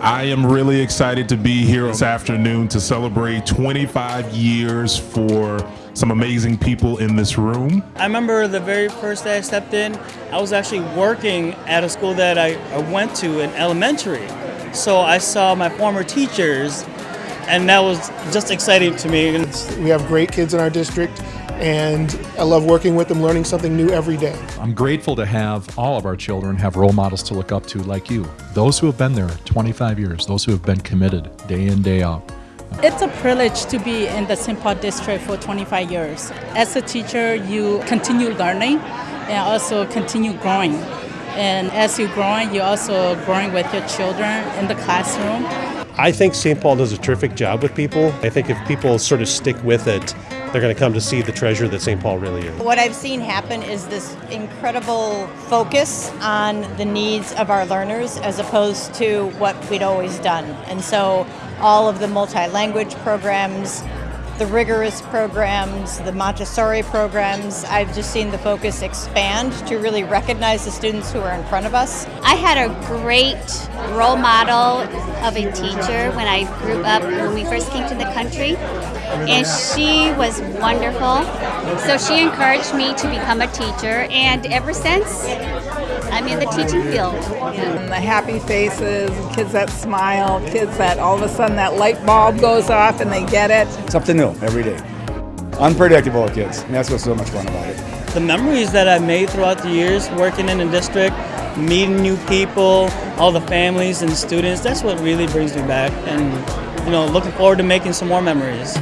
I am really excited to be here this afternoon to celebrate 25 years for some amazing people in this room. I remember the very first day I stepped in, I was actually working at a school that I, I went to in elementary. So I saw my former teachers, and that was just exciting to me. We have great kids in our district, and I love working with them, learning something new every day. I'm grateful to have all of our children have role models to look up to like you. Those who have been there 25 years, those who have been committed day in, day out. It's a privilege to be in the St. Paul district for 25 years. As a teacher, you continue learning and also continue growing. And as you're growing, you're also growing with your children in the classroom. I think St. Paul does a terrific job with people. I think if people sort of stick with it, they're going to come to see the treasure that St. Paul really is. What I've seen happen is this incredible focus on the needs of our learners as opposed to what we'd always done. And so all of the multi-language programs, the rigorous programs, the Montessori programs. I've just seen the focus expand to really recognize the students who are in front of us. I had a great role model of a teacher when I grew up, when we first came to the country, and she was wonderful. So she encouraged me to become a teacher, and ever since, I'm in the teaching field. And the happy faces, kids that smile, kids that all of a sudden that light bulb goes off and they get it. Something new every day. Unpredictable kids. And that's what's so much fun about it. The memories that I've made throughout the years working in the district, meeting new people, all the families and students, that's what really brings me back. And, you know, looking forward to making some more memories.